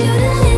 you leave.